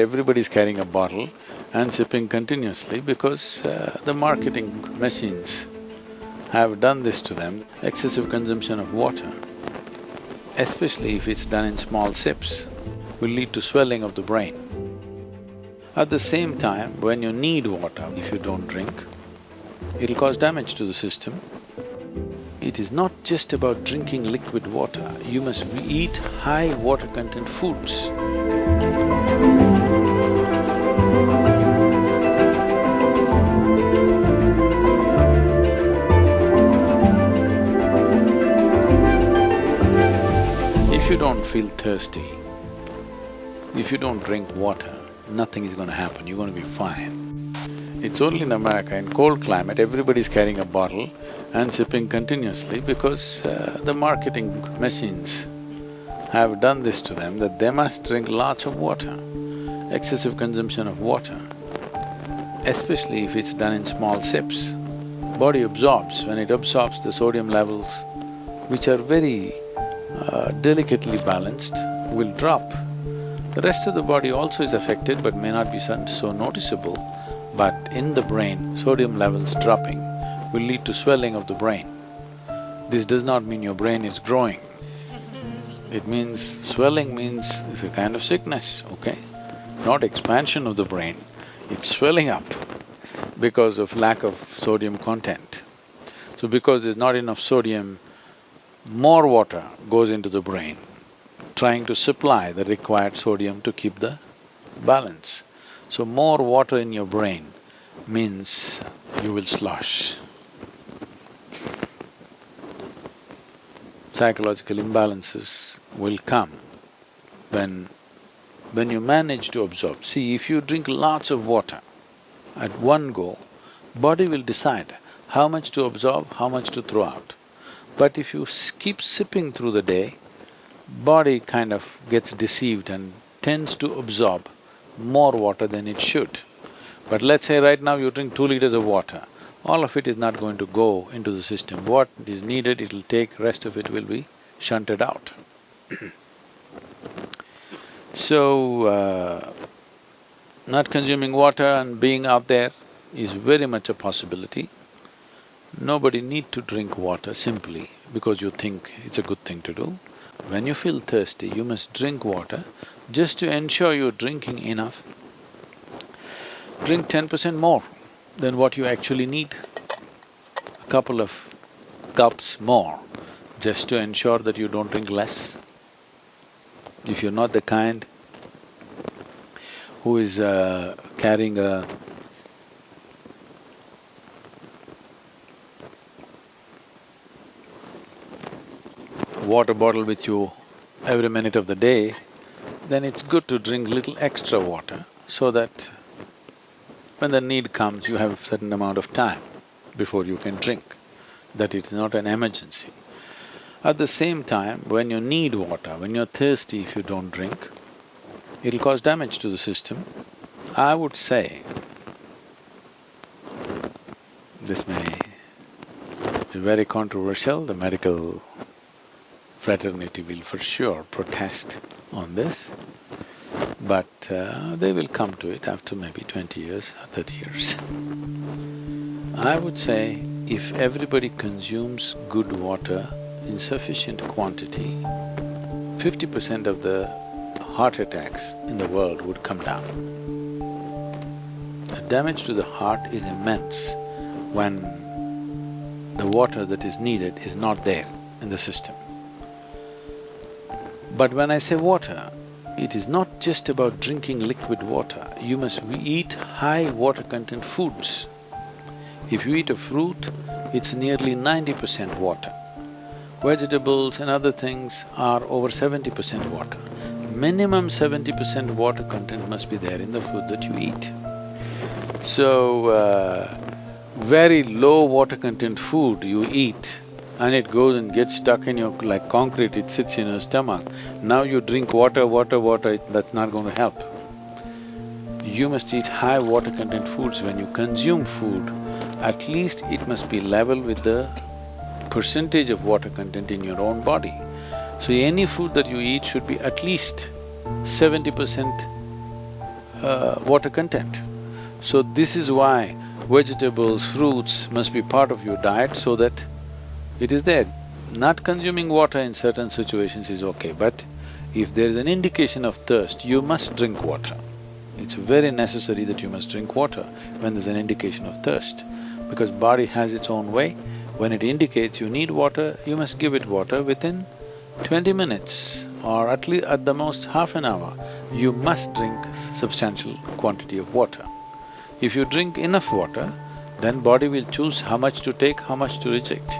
everybody's carrying a bottle and sipping continuously because uh, the marketing machines have done this to them. Excessive consumption of water, especially if it's done in small sips, will lead to swelling of the brain. At the same time, when you need water, if you don't drink, it'll cause damage to the system. It is not just about drinking liquid water, you must eat high water content foods. Don't feel thirsty, if you don't drink water, nothing is gonna happen, you're gonna be fine. It's only in America, in cold climate, everybody's carrying a bottle and sipping continuously because uh, the marketing machines have done this to them that they must drink lots of water. Excessive consumption of water, especially if it's done in small sips. Body absorbs, when it absorbs the sodium levels, which are very uh, delicately balanced, will drop. The rest of the body also is affected but may not be so, so noticeable, but in the brain, sodium levels dropping will lead to swelling of the brain. This does not mean your brain is growing. It means… swelling means it's a kind of sickness, okay? Not expansion of the brain, it's swelling up because of lack of sodium content. So because there's not enough sodium, more water goes into the brain, trying to supply the required sodium to keep the balance. So more water in your brain means you will slosh. Psychological imbalances will come when… when you manage to absorb. See, if you drink lots of water at one go, body will decide how much to absorb, how much to throw out. But if you keep sipping through the day, body kind of gets deceived and tends to absorb more water than it should. But let's say right now you drink two liters of water, all of it is not going to go into the system. What is needed, it'll take, rest of it will be shunted out. so, uh, not consuming water and being out there is very much a possibility. Nobody need to drink water simply because you think it's a good thing to do. When you feel thirsty, you must drink water just to ensure you're drinking enough. Drink ten percent more than what you actually need. A couple of cups more just to ensure that you don't drink less. If you're not the kind who is uh, carrying a water bottle with you every minute of the day, then it's good to drink little extra water so that when the need comes, you have a certain amount of time before you can drink, that it is not an emergency. At the same time, when you need water, when you're thirsty if you don't drink, it'll cause damage to the system. I would say, this may be very controversial, the medical fraternity will for sure protest on this, but uh, they will come to it after maybe twenty years or thirty years. I would say if everybody consumes good water in sufficient quantity, fifty percent of the heart attacks in the world would come down. The damage to the heart is immense when the water that is needed is not there in the system. But when I say water, it is not just about drinking liquid water, you must eat high water content foods. If you eat a fruit, it's nearly ninety percent water. Vegetables and other things are over seventy percent water. Minimum seventy percent water content must be there in the food that you eat. So, uh, very low water content food you eat and it goes and gets stuck in your… like concrete, it sits in your stomach. Now you drink water, water, water, that's not going to help. You must eat high water content foods. When you consume food, at least it must be level with the percentage of water content in your own body. So any food that you eat should be at least seventy percent uh, water content. So this is why vegetables, fruits must be part of your diet so that it is there. Not consuming water in certain situations is okay, but if there is an indication of thirst, you must drink water. It's very necessary that you must drink water when there's an indication of thirst, because body has its own way. When it indicates you need water, you must give it water within twenty minutes or at least at the most half an hour, you must drink substantial quantity of water. If you drink enough water, then body will choose how much to take, how much to reject.